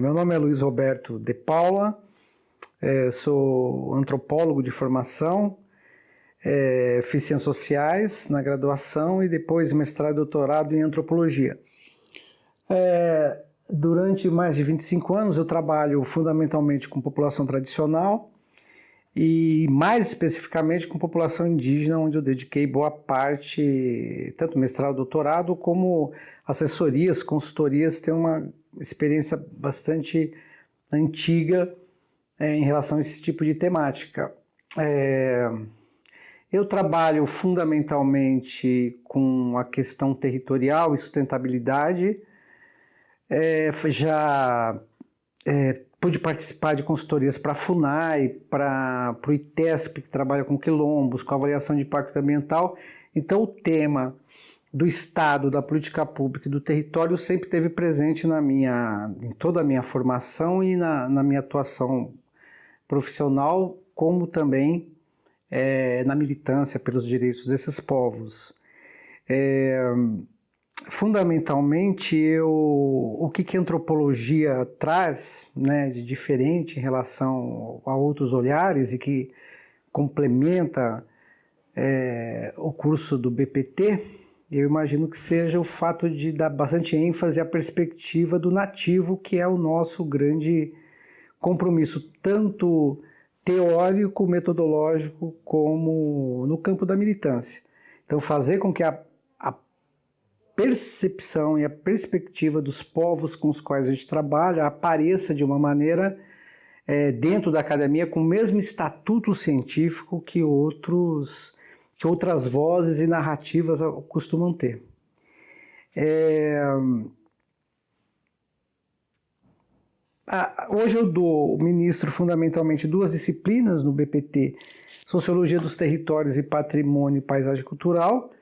Meu nome é Luiz Roberto de Paula, é, sou antropólogo de formação, é, fiz ciências sociais na graduação e depois mestrado e doutorado em antropologia. É, durante mais de 25 anos eu trabalho fundamentalmente com população tradicional e mais especificamente com população indígena, onde eu dediquei boa parte, tanto mestrado, doutorado, como assessorias, consultorias, tenho uma experiência bastante antiga é, em relação a esse tipo de temática. É, eu trabalho fundamentalmente com a questão territorial e sustentabilidade. É, já é, pude participar de consultorias para a FUNAI, para o ITESP, que trabalha com quilombos, com avaliação de impacto ambiental. Então, o tema do Estado, da política pública e do território sempre teve presente na minha, em toda a minha formação e na, na minha atuação profissional, como também é, na militância pelos direitos desses povos. É, fundamentalmente, eu, o que, que a antropologia traz né, de diferente em relação a outros olhares e que complementa é, o curso do BPT, eu imagino que seja o fato de dar bastante ênfase à perspectiva do nativo, que é o nosso grande compromisso, tanto teórico, metodológico, como no campo da militância. Então, fazer com que a, percepção e a perspectiva dos povos com os quais a gente trabalha apareça de uma maneira é, dentro da academia com o mesmo estatuto científico que outros que outras vozes e narrativas costumam ter. É, hoje eu dou, ministro, fundamentalmente duas disciplinas no BPT, Sociologia dos Territórios e Patrimônio e Paisagem Cultural.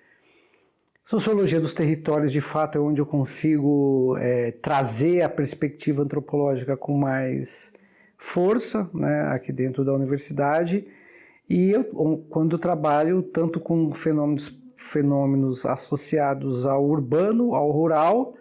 Sociologia dos Territórios, de fato, é onde eu consigo é, trazer a perspectiva antropológica com mais força, né, aqui dentro da universidade. E eu, quando trabalho tanto com fenômenos, fenômenos associados ao urbano, ao rural,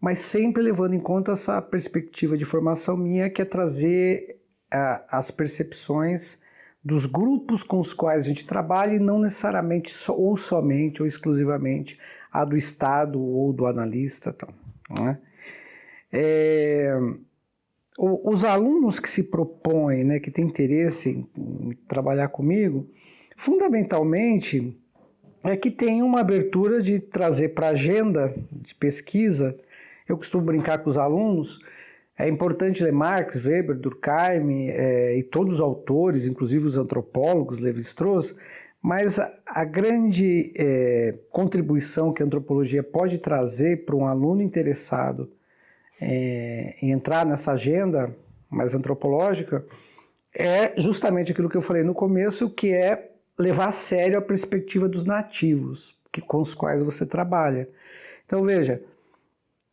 mas sempre levando em conta essa perspectiva de formação minha, que é trazer as percepções dos grupos com os quais a gente trabalha e não necessariamente ou somente ou exclusivamente a do Estado ou do analista. Então, né? é, os alunos que se propõem, né, que têm interesse em, em trabalhar comigo, fundamentalmente é que tem uma abertura de trazer para a agenda de pesquisa eu costumo brincar com os alunos, é importante ler Marx, Weber, Durkheim é, e todos os autores, inclusive os antropólogos, Levi-Strauss, mas a, a grande é, contribuição que a antropologia pode trazer para um aluno interessado é, em entrar nessa agenda mais antropológica é justamente aquilo que eu falei no começo, que é levar a sério a perspectiva dos nativos que, com os quais você trabalha. Então veja,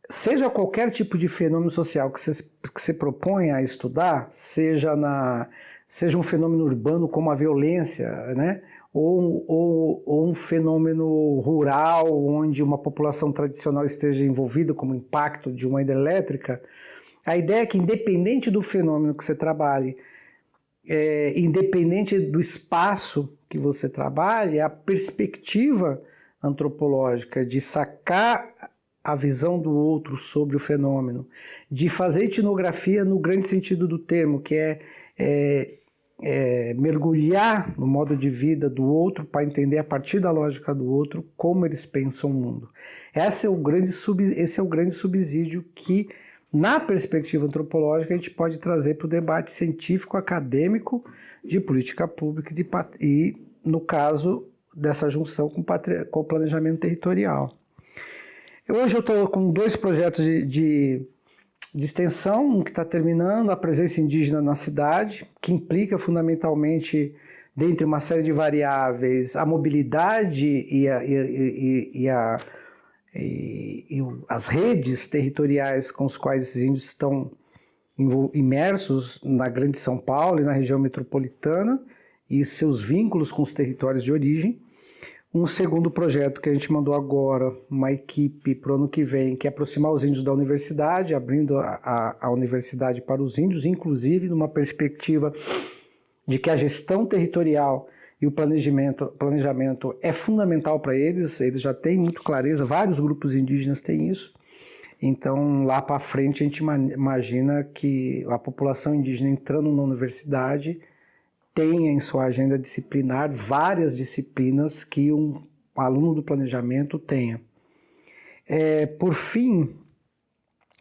seja qualquer tipo de fenômeno social que você, que você propõe a estudar, seja, na, seja um fenômeno urbano como a violência, né? Ou, ou, ou, um fenômeno rural onde uma população tradicional esteja envolvida como impacto de uma hidrelétrica, a ideia é que independente do fenômeno que você trabalhe, é, independente do espaço que você trabalhe, a perspectiva antropológica de sacar a visão do outro sobre o fenômeno, de fazer etnografia no grande sentido do termo, que é, é, é mergulhar no modo de vida do outro para entender a partir da lógica do outro como eles pensam o mundo. Esse é o grande, sub, esse é o grande subsídio que, na perspectiva antropológica, a gente pode trazer para o debate científico, acadêmico, de política pública de, e, no caso, dessa junção com, com o planejamento territorial. Hoje eu estou com dois projetos de, de, de extensão, um que está terminando, a presença indígena na cidade, que implica fundamentalmente, dentre uma série de variáveis, a mobilidade e, a, e, e, e, a, as redes territoriais com os quais esses índios estão imersos na Grande São Paulo e na região metropolitana e seus vínculos com os territórios de origem. Um segundo projeto que a gente mandou agora, uma equipe para o ano que vem, que é aproximar os índios da universidade, abrindo a, a, a universidade para os índios, inclusive numa perspectiva de que a gestão territorial e o planejamento, planejamento é fundamental para eles, eles já têm muito clareza, vários grupos indígenas têm isso. Então, lá para frente, a gente imagina que a população indígena entrando na universidade tenha em sua agenda disciplinar várias disciplinas que um aluno do planejamento tenha. É, por fim,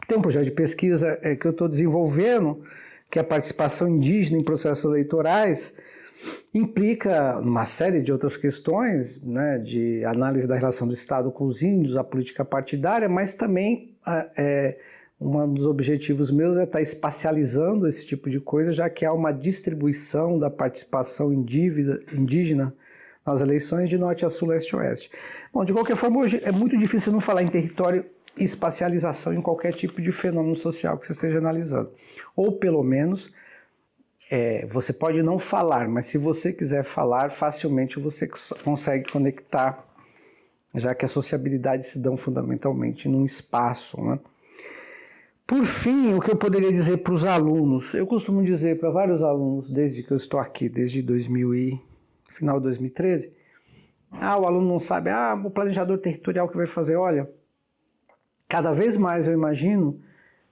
tem um projeto de pesquisa é, que eu estou desenvolvendo, que é a participação indígena em processos eleitorais, implica uma série de outras questões, né, de análise da relação do Estado com os índios, a política partidária, mas também é, um dos objetivos meus é estar espacializando esse tipo de coisa, já que há uma distribuição da participação indígena nas eleições de norte a sul, leste a oeste. Bom, de qualquer forma, hoje é muito difícil não falar em território e espacialização em qualquer tipo de fenômeno social que você esteja analisando. Ou, pelo menos, é, você pode não falar, mas se você quiser falar, facilmente você consegue conectar, já que a sociabilidade se dão fundamentalmente num espaço. Né? Por fim, o que eu poderia dizer para os alunos, eu costumo dizer para vários alunos, desde que eu estou aqui, desde 2000 e, final de 2013, ah, o aluno não sabe, ah, o planejador territorial que vai fazer, olha, cada vez mais eu imagino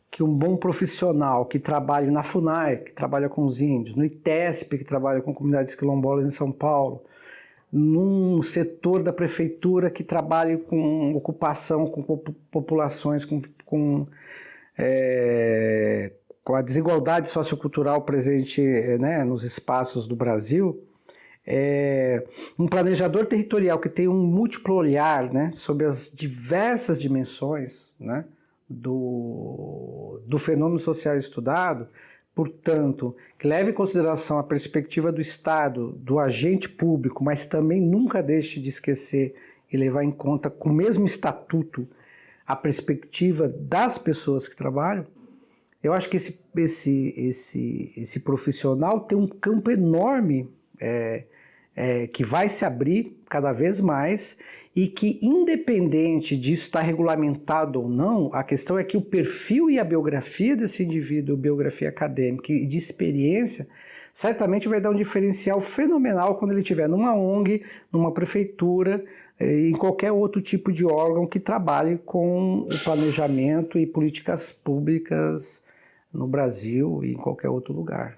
que um bom profissional que trabalhe na FUNAI, que trabalha com os índios, no ITESP, que trabalha com comunidades quilombolas em São Paulo, num setor da prefeitura que trabalhe com ocupação, com populações, com, com, é, com a desigualdade sociocultural presente né, nos espaços do Brasil, é, um planejador territorial que tem um múltiplo olhar né, sobre as diversas dimensões, né, do, do fenômeno social estudado, portanto, que leve em consideração a perspectiva do Estado, do agente público, mas também nunca deixe de esquecer e levar em conta, com o mesmo estatuto, a perspectiva das pessoas que trabalham, eu acho que esse, esse, esse, esse profissional tem um campo enorme é, é, que vai se abrir cada vez mais e que, independente disso estar regulamentado ou não, a questão é que o perfil e a biografia desse indivíduo, biografia acadêmica e de experiência, certamente vai dar um diferencial fenomenal quando ele estiver numa ONG, numa prefeitura, eh, em qualquer outro tipo de órgão que trabalhe com o planejamento e políticas públicas no Brasil e em qualquer outro lugar.